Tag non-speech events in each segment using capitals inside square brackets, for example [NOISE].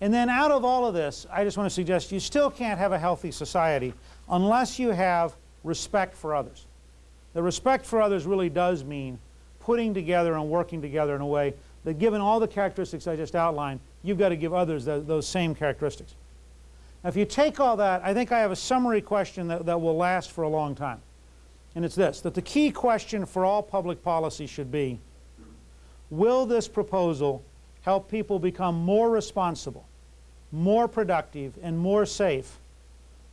And then out of all of this, I just want to suggest you still can't have a healthy society unless you have respect for others. The respect for others really does mean putting together and working together in a way that given all the characteristics I just outlined, you've got to give others those same characteristics. Now, if you take all that, I think I have a summary question that, that will last for a long time. And it's this, that the key question for all public policy should be, will this proposal help people become more responsible, more productive, and more safe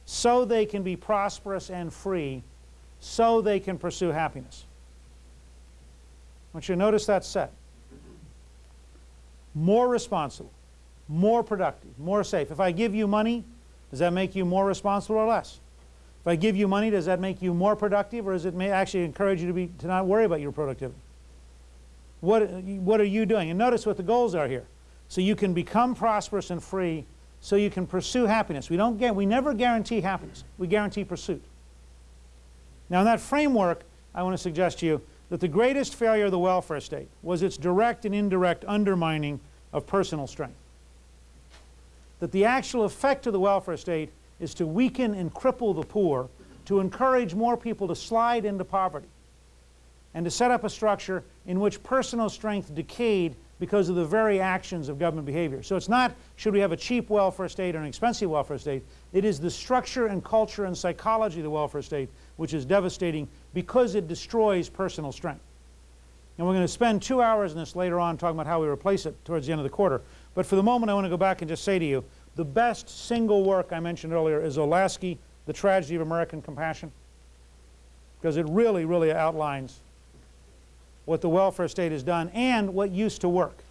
so they can be prosperous and free, so they can pursue happiness? I want you to notice that set. More responsible, more productive, more safe. If I give you money, does that make you more responsible or less? If I give you money, does that make you more productive or does it may actually encourage you to, be, to not worry about your productivity? What, what are you doing? And notice what the goals are here. So you can become prosperous and free so you can pursue happiness. We, don't get, we never guarantee happiness. We guarantee pursuit. Now in that framework, I want to suggest to you that the greatest failure of the welfare state was its direct and indirect undermining of personal strength. That the actual effect of the welfare state is to weaken and cripple the poor, to encourage more people to slide into poverty, and to set up a structure in which personal strength decayed because of the very actions of government behavior. So it's not should we have a cheap welfare state or an expensive welfare state. It is the structure and culture and psychology of the welfare state which is devastating because it destroys personal strength. And we're going to spend two hours in this later on talking about how we replace it towards the end of the quarter. But for the moment I want to go back and just say to you, the best single work I mentioned earlier is Olasky, The Tragedy of American Compassion, because it really, really outlines what the welfare state has done and what used to work.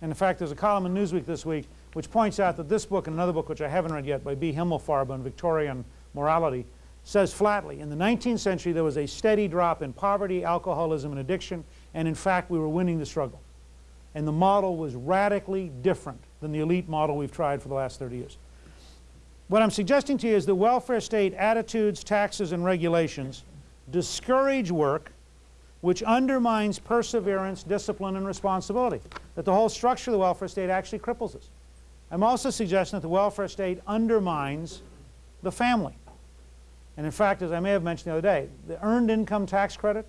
And in fact, there's a column in Newsweek this week which points out that this book and another book which I haven't read yet by B. Himmelfarb on Victorian morality says flatly, in the 19th century there was a steady drop in poverty, alcoholism, and addiction, and in fact we were winning the struggle. And the model was radically different than the elite model we've tried for the last 30 years. What I'm suggesting to you is that welfare state attitudes, taxes, and regulations discourage work which undermines perseverance, discipline, and responsibility. That the whole structure of the welfare state actually cripples us. I'm also suggesting that the welfare state undermines the family. And in fact, as I may have mentioned the other day, the earned income tax credit,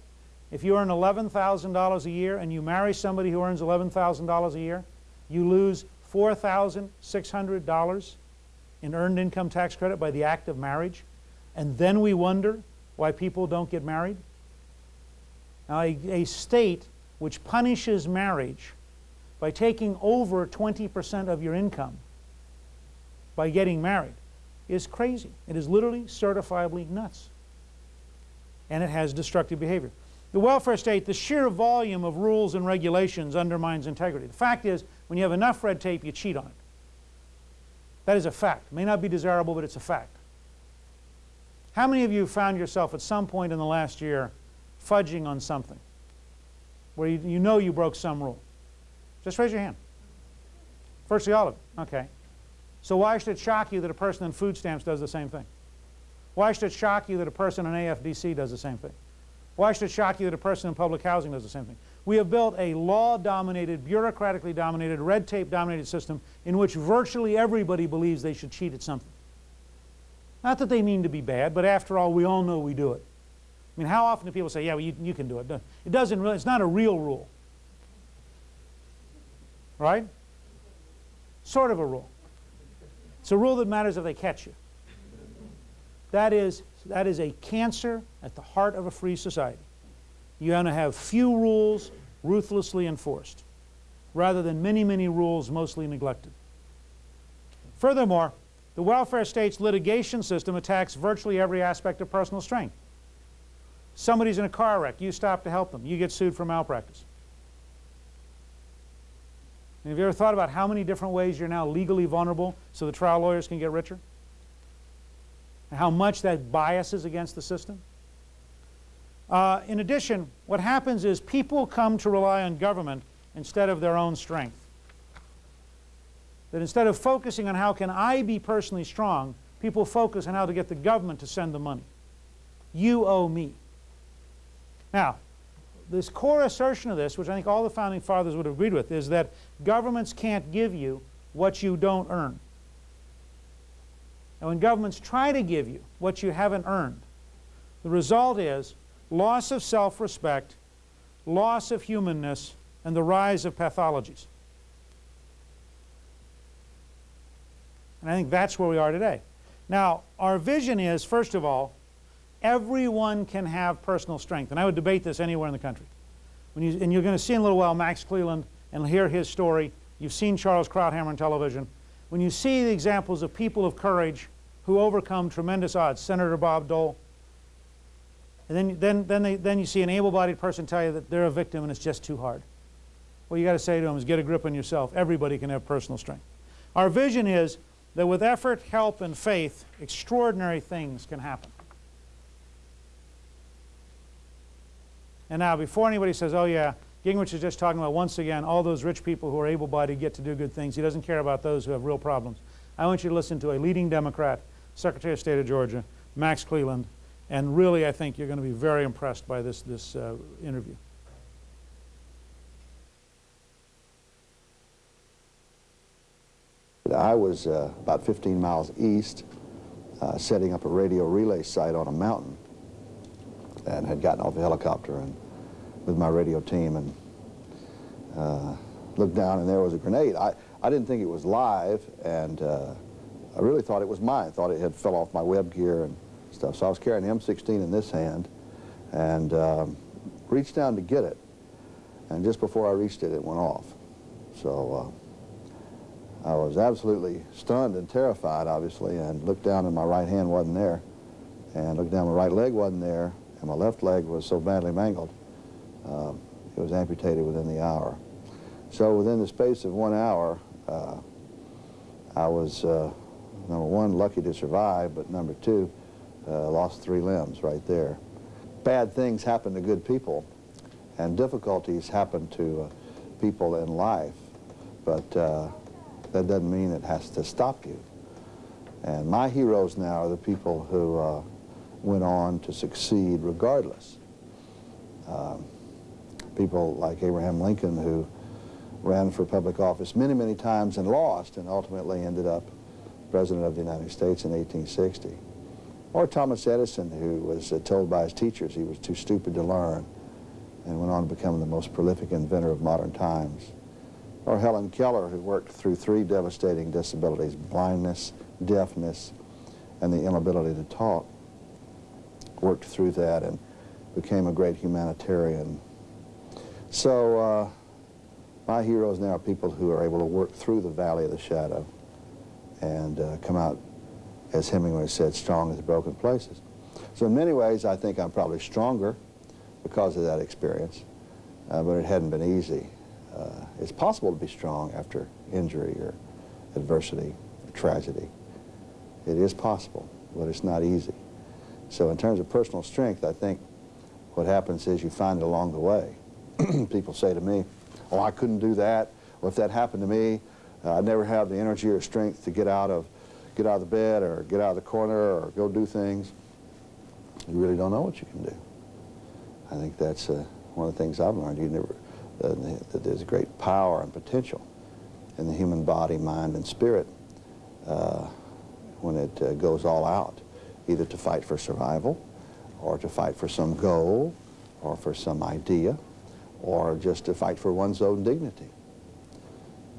if you earn $11,000 a year and you marry somebody who earns $11,000 a year, you lose $4,600 in earned income tax credit by the act of marriage. And then we wonder why people don't get married. Now, a, a state which punishes marriage by taking over 20% of your income by getting married is crazy. It is literally certifiably nuts. And it has destructive behavior. The welfare state, the sheer volume of rules and regulations undermines integrity. The fact is, when you have enough red tape, you cheat on it. That is a fact. It may not be desirable, but it's a fact. How many of you found yourself at some point in the last year fudging on something where you, you know you broke some rule? Just raise your hand. Virtually all of it. Okay. So why should it shock you that a person on food stamps does the same thing? Why should it shock you that a person in AFDC does the same thing? Why should it shock you that a person in public housing does the same thing? We have built a law-dominated, bureaucratically dominated, red tape-dominated system in which virtually everybody believes they should cheat at something. Not that they mean to be bad, but after all, we all know we do it. I mean, how often do people say, yeah, well, you, you can do it? It doesn't really, it's not a real rule. Right? Sort of a rule. It's a rule that matters if they catch you. That is, that is a cancer at the heart of a free society. You want to have few rules ruthlessly enforced rather than many, many rules mostly neglected. Furthermore, the welfare state's litigation system attacks virtually every aspect of personal strength. Somebody's in a car wreck, you stop to help them, you get sued for malpractice. Have you ever thought about how many different ways you're now legally vulnerable so the trial lawyers can get richer? And how much that biases against the system? Uh, in addition, what happens is people come to rely on government instead of their own strength. That instead of focusing on how can I be personally strong, people focus on how to get the government to send the money. You owe me. Now, this core assertion of this, which I think all the founding fathers would have agreed with, is that governments can't give you what you don't earn. And when governments try to give you what you haven't earned, the result is loss of self-respect, loss of humanness, and the rise of pathologies. And I think that's where we are today. Now, our vision is, first of all, everyone can have personal strength. And I would debate this anywhere in the country. When you, and you're going to see in a little while Max Cleland and hear his story. You've seen Charles Krauthammer on television. When you see the examples of people of courage who overcome tremendous odds, Senator Bob Dole, and then, then, then, they, then you see an able-bodied person tell you that they're a victim and it's just too hard. What you got to say to them is get a grip on yourself. Everybody can have personal strength. Our vision is that with effort, help, and faith, extraordinary things can happen. And now, before anybody says, oh yeah, Gingrich is just talking about, once again, all those rich people who are able-bodied get to do good things. He doesn't care about those who have real problems. I want you to listen to a leading Democrat, Secretary of State of Georgia, Max Cleland, and really I think you're going to be very impressed by this, this uh, interview. I was uh, about 15 miles east, uh, setting up a radio relay site on a mountain, and had gotten off a helicopter and with my radio team and uh, looked down and there was a grenade. I, I didn't think it was live, and uh, I really thought it was mine. I thought it had fell off my web gear and stuff. So I was carrying the M16 in this hand and um, reached down to get it. And just before I reached it, it went off. So uh, I was absolutely stunned and terrified, obviously, and looked down and my right hand wasn't there. And looked down, my right leg wasn't there, and my left leg was so badly mangled, um, it was amputated within the hour. So within the space of one hour, uh, I was, uh, number one, lucky to survive, but number two, uh, lost three limbs right there. Bad things happen to good people, and difficulties happen to uh, people in life, but uh, that doesn't mean it has to stop you. And my heroes now are the people who uh, went on to succeed regardless. Um, people like Abraham Lincoln who ran for public office many, many times and lost and ultimately ended up President of the United States in 1860. Or Thomas Edison, who was uh, told by his teachers he was too stupid to learn and went on to become the most prolific inventor of modern times. Or Helen Keller, who worked through three devastating disabilities, blindness, deafness, and the inability to talk. Worked through that and became a great humanitarian. So uh, my heroes now are people who are able to work through the valley of the shadow and uh, come out as Hemingway said, strong as broken places. So in many ways, I think I'm probably stronger because of that experience, uh, but it hadn't been easy. Uh, it's possible to be strong after injury or adversity or tragedy. It is possible, but it's not easy. So in terms of personal strength, I think what happens is you find it along the way. [CLEARS THROAT] People say to me, oh, I couldn't do that. Well, if that happened to me, uh, I'd never have the energy or strength to get out of get out of the bed or get out of the corner or go do things, you really don't know what you can do. I think that's uh, one of the things I've learned. You never, uh, that there's great power and potential in the human body, mind, and spirit uh, when it uh, goes all out, either to fight for survival or to fight for some goal or for some idea or just to fight for one's own dignity.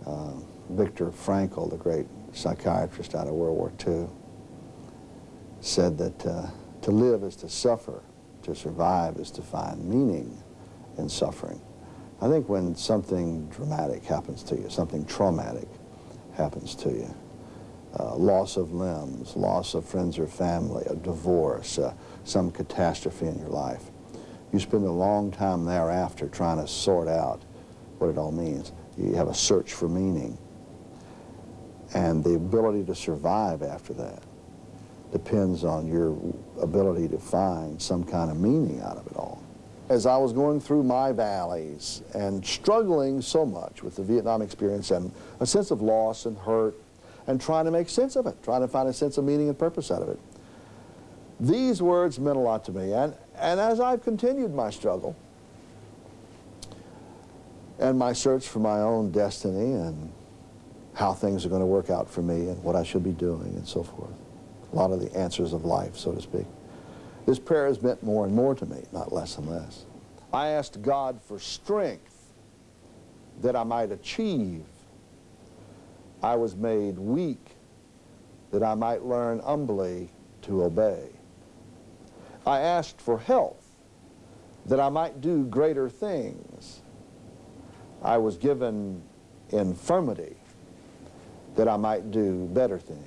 Uh, Viktor Frankl, the great psychiatrist out of World War II, said that uh, to live is to suffer, to survive is to find meaning in suffering. I think when something dramatic happens to you, something traumatic happens to you, uh, loss of limbs, loss of friends or family, a divorce, uh, some catastrophe in your life, you spend a long time thereafter trying to sort out what it all means. You have a search for meaning. And the ability to survive after that depends on your ability to find some kind of meaning out of it all. As I was going through my valleys and struggling so much with the Vietnam experience and a sense of loss and hurt and trying to make sense of it, trying to find a sense of meaning and purpose out of it, these words meant a lot to me. And, and as I've continued my struggle and my search for my own destiny and how things are going to work out for me and what I should be doing and so forth. A lot of the answers of life, so to speak. This prayer has meant more and more to me, not less and less. I asked God for strength that I might achieve. I was made weak that I might learn humbly to obey. I asked for health that I might do greater things. I was given infirmity that I might do better things.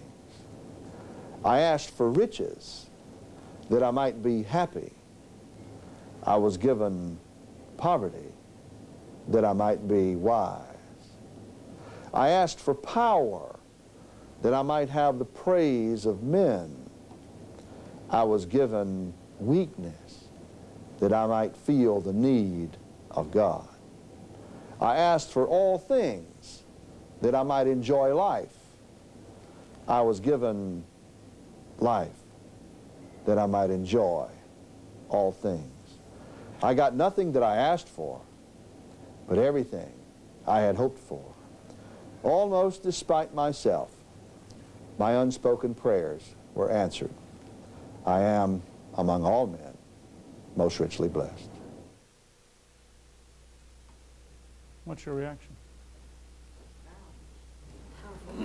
I asked for riches that I might be happy. I was given poverty that I might be wise. I asked for power that I might have the praise of men. I was given weakness that I might feel the need of God. I asked for all things that I might enjoy life. I was given life that I might enjoy all things. I got nothing that I asked for, but everything I had hoped for. Almost despite myself, my unspoken prayers were answered. I am, among all men, most richly blessed. What's your reaction?